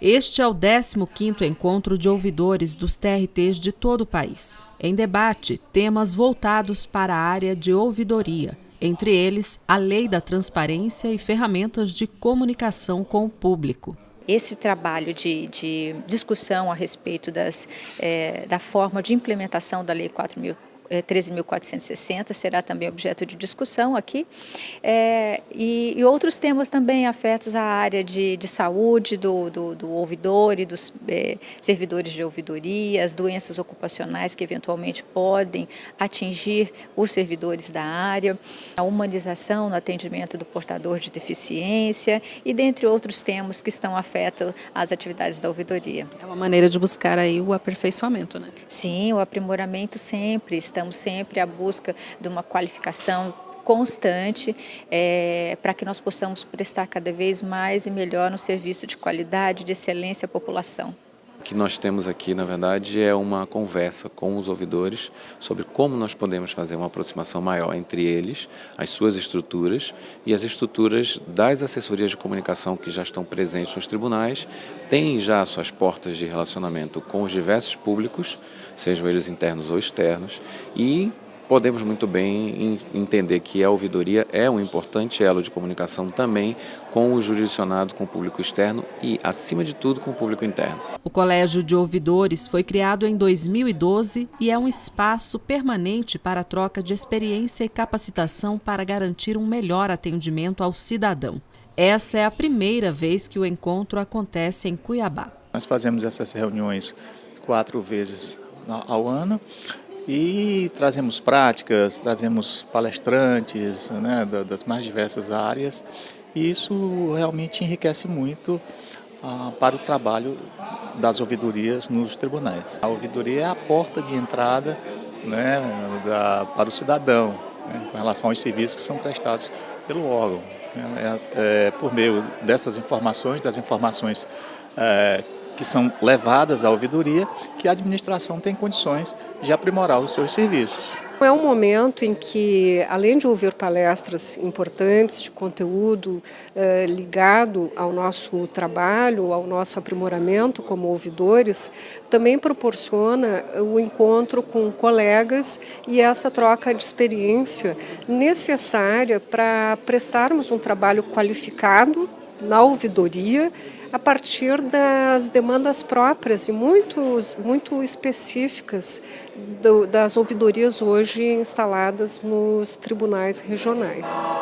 Este é o 15º encontro de ouvidores dos TRTs de todo o país. Em debate, temas voltados para a área de ouvidoria, entre eles a lei da transparência e ferramentas de comunicação com o público esse trabalho de, de, discussão a respeito das, é, da forma de implementação da Lei 4.000 13.460 é, será também objeto de discussão aqui, é, e, e, outros temas também afetos à área de, de saúde do, do, do, ouvidor e dos é, servidores de ouvidoria, as doenças ocupacionais que eventualmente podem atingir os servidores da área, a humanização no atendimento do portador de deficiência e dentre outros temas que estão afetos às atividades da ouvidoria. É uma maneira de buscar aí o aperfeiçoamento, né? Sim, o aprimoramento sempre está estamos sempre à busca de uma qualificação constante é, para que nós possamos prestar cada vez mais e melhor no serviço de qualidade, de excelência à população. O que nós temos aqui, na verdade, é uma conversa com os ouvidores sobre como nós podemos fazer uma aproximação maior entre eles, as suas estruturas e as estruturas das assessorias de comunicação que já estão presentes nos tribunais, têm já suas portas de relacionamento com os diversos públicos, sejam eles internos ou externos, e podemos muito bem entender que a ouvidoria é um importante elo de comunicação também com o jurisdicionado, com o público externo e, acima de tudo, com o público interno. O Colégio de Ouvidores foi criado em 2012 e é um espaço permanente para a troca de experiência e capacitação para garantir um melhor atendimento ao cidadão. Essa é a primeira vez que o encontro acontece em Cuiabá. Nós fazemos essas reuniões quatro vezes ao ano e trazemos práticas, trazemos palestrantes né, das mais diversas áreas e isso realmente enriquece muito ah, para o trabalho das ouvidorias nos tribunais. A ouvidoria é a porta de entrada né, da, para o cidadão né, com relação aos serviços que são prestados pelo órgão. É, é, por meio dessas informações, das informações é, que são levadas à ouvidoria, que a administração tem condições de aprimorar os seus serviços. É um momento em que, além de ouvir palestras importantes de conteúdo eh, ligado ao nosso trabalho, ao nosso aprimoramento como ouvidores, também proporciona o encontro com colegas e essa troca de experiência necessária para prestarmos um trabalho qualificado na ouvidoria a partir das demandas próprias e muito, muito específicas do, das ouvidorias hoje instaladas nos tribunais regionais.